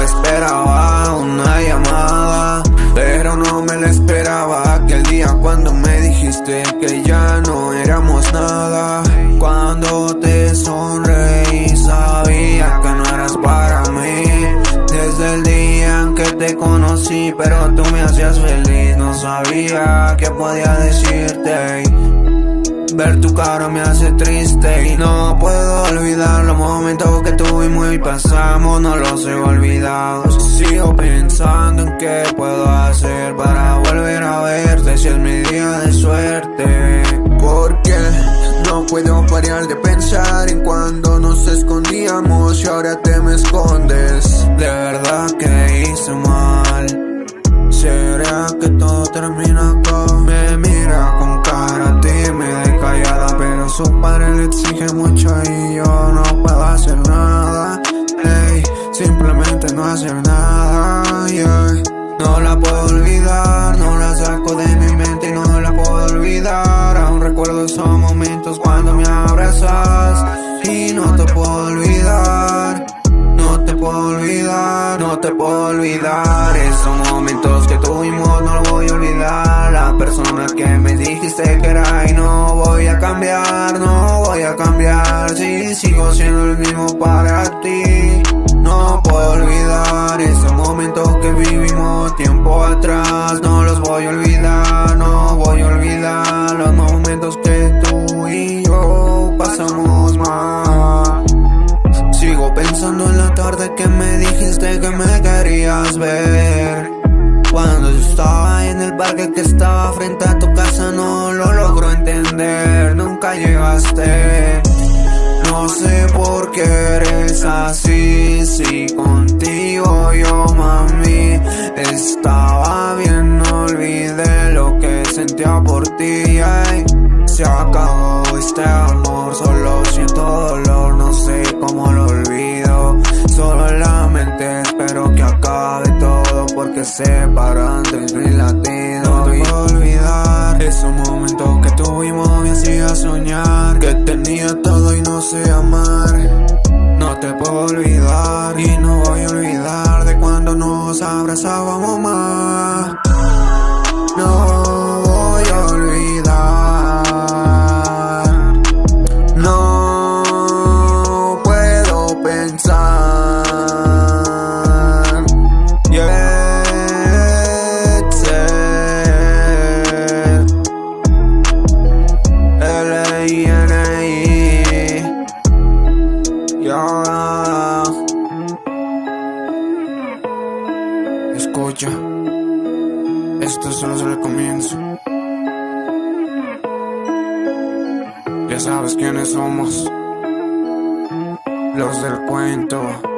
esperaba una llamada, pero no me la esperaba aquel día cuando me dijiste que ya no éramos nada. Cuando te sonreí sabía que no eras para mí. Desde el día en que te conocí, pero tú me hacías feliz, no sabía qué podía decirte. Ver tu cara me hace triste y no puedo olvidar los momentos que tuvimos y pasamos, no los he olvidado. Sigo pensando en qué puedo hacer para volver a verte si es mi día de suerte. Porque no puedo parar de pensar en cuando nos escondíamos y ahora te me escondes. Simplemente no hacer nada. No la puedo olvidar, no la saco de mi mente y no la puedo olvidar. Aún recuerdo esos momentos cuando me abrazas Y no te puedo olvidar. No te puedo olvidar, no te puedo olvidar. Esos momentos que tuvimos no los voy a olvidar. La persona que me dijiste que era y no voy a cambiar No voy a cambiar, si sigo siendo el mismo para Pensando en la tarde que me dijiste que me querías ver. Cuando yo estaba en el parque que estaba frente a tu casa no lo logro entender. Nunca llegaste. No sé por qué eres así. Si contigo yo mami Estaba bien, no olvidé lo que sentía por ti. Ay. Se acabó este amor, solo siento dolor, no sé cómo lo olvido separan de mi latido No te puedo olvidar esos momentos que tuvimos me hacía soñar. Que tenía todo y no sé amar. No te puedo olvidar Escucha Esto solo es el comienzo. Ya sabes quiénes somos Los del cuento